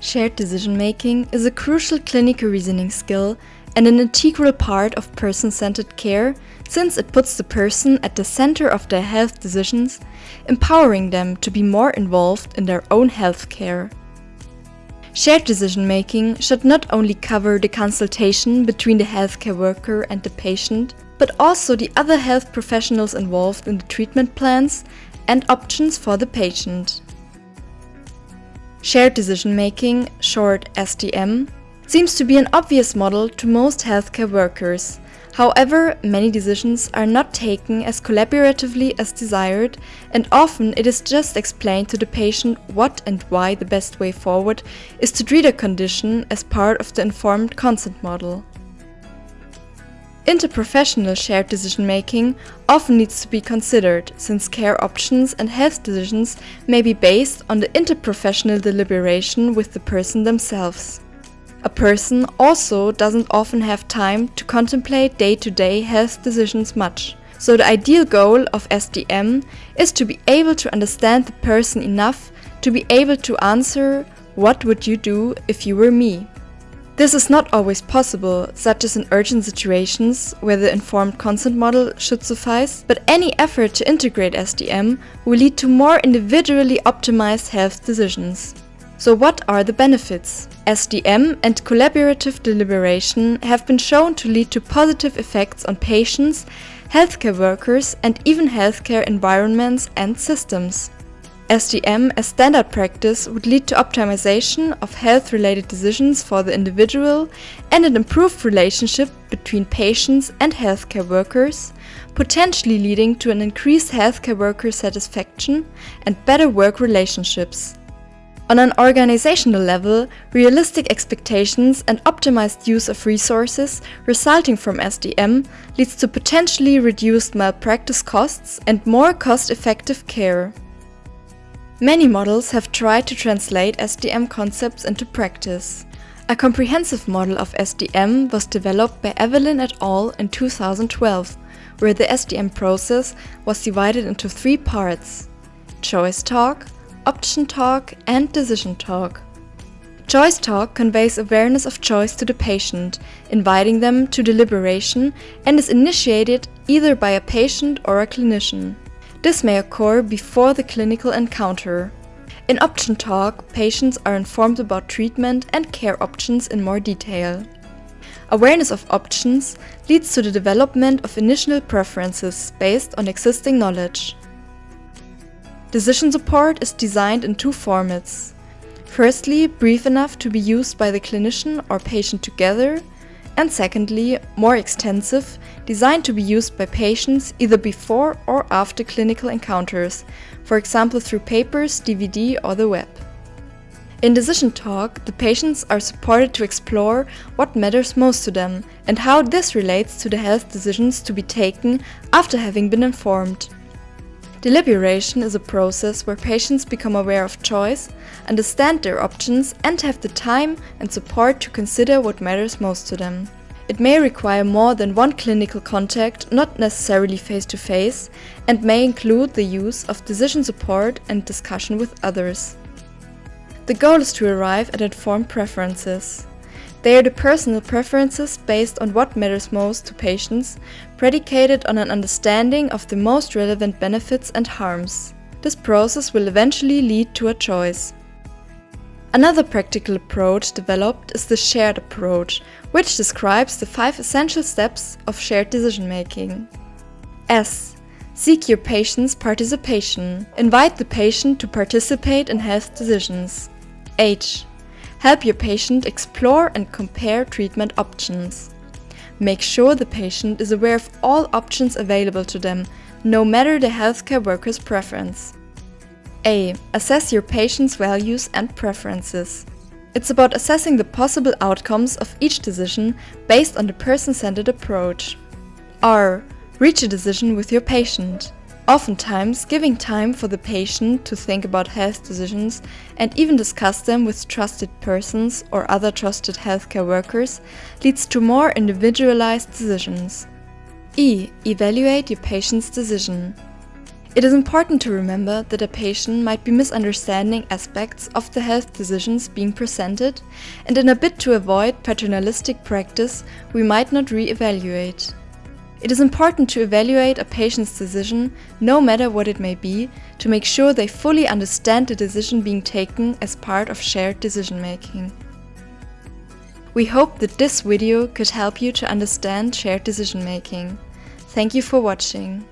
Shared decision-making is a crucial clinical reasoning skill and an integral part of person-centered care since it puts the person at the center of their health decisions, empowering them to be more involved in their own health care. Shared decision-making should not only cover the consultation between the healthcare worker and the patient, but also the other health professionals involved in the treatment plans and options for the patient. Shared decision-making, short SDM, seems to be an obvious model to most healthcare workers. However, many decisions are not taken as collaboratively as desired and often it is just explained to the patient what and why the best way forward is to treat a condition as part of the informed consent model. Interprofessional shared decision-making often needs to be considered, since care options and health decisions may be based on the interprofessional deliberation with the person themselves. A person also doesn't often have time to contemplate day-to-day -day health decisions much, so the ideal goal of SDM is to be able to understand the person enough to be able to answer what would you do if you were me? This is not always possible, such as in urgent situations where the informed consent model should suffice, but any effort to integrate SDM will lead to more individually optimized health decisions. So what are the benefits? SDM and collaborative deliberation have been shown to lead to positive effects on patients, healthcare workers and even healthcare environments and systems. SDM as standard practice would lead to optimization of health-related decisions for the individual and an improved relationship between patients and healthcare workers, potentially leading to an increased healthcare worker satisfaction and better work relationships. On an organizational level, realistic expectations and optimized use of resources resulting from SDM leads to potentially reduced malpractice costs and more cost-effective care. Many models have tried to translate SDM concepts into practice. A comprehensive model of SDM was developed by Elwyn et al. in 2012, where the SDM process was divided into three parts. Choice talk, option talk and decision talk. Choice talk conveys awareness of choice to the patient, inviting them to deliberation and is initiated either by a patient or a clinician. This may occur before the clinical encounter. In option talk, patients are informed about treatment and care options in more detail. Awareness of options leads to the development of initial preferences based on existing knowledge. Decision support is designed in two formats. Firstly, brief enough to be used by the clinician or patient together, and secondly, more extensive, designed to be used by patients either before or after clinical encounters, for example through papers, DVD or the web. In Decision Talk, the patients are supported to explore what matters most to them and how this relates to the health decisions to be taken after having been informed. Deliberation is a process where patients become aware of choice, understand their options and have the time and support to consider what matters most to them. It may require more than one clinical contact, not necessarily face-to-face, -face, and may include the use of decision support and discussion with others. The goal is to arrive at informed preferences. They are the personal preferences based on what matters most to patients, predicated on an understanding of the most relevant benefits and harms. This process will eventually lead to a choice. Another practical approach developed is the shared approach, which describes the five essential steps of shared decision-making. S. Seek your patient's participation. Invite the patient to participate in health decisions. H. Help your patient explore and compare treatment options. Make sure the patient is aware of all options available to them, no matter the healthcare worker's preference. A. Assess your patient's values and preferences. It's about assessing the possible outcomes of each decision based on the person-centered approach. R. Reach a decision with your patient. Oftentimes, giving time for the patient to think about health decisions and even discuss them with trusted persons or other trusted healthcare workers leads to more individualized decisions. E. Evaluate your patient's decision. It is important to remember that a patient might be misunderstanding aspects of the health decisions being presented, and in a bid to avoid paternalistic practice, we might not re-evaluate. It is important to evaluate a patient's decision, no matter what it may be, to make sure they fully understand the decision being taken as part of shared decision making. We hope that this video could help you to understand shared decision making. Thank you for watching.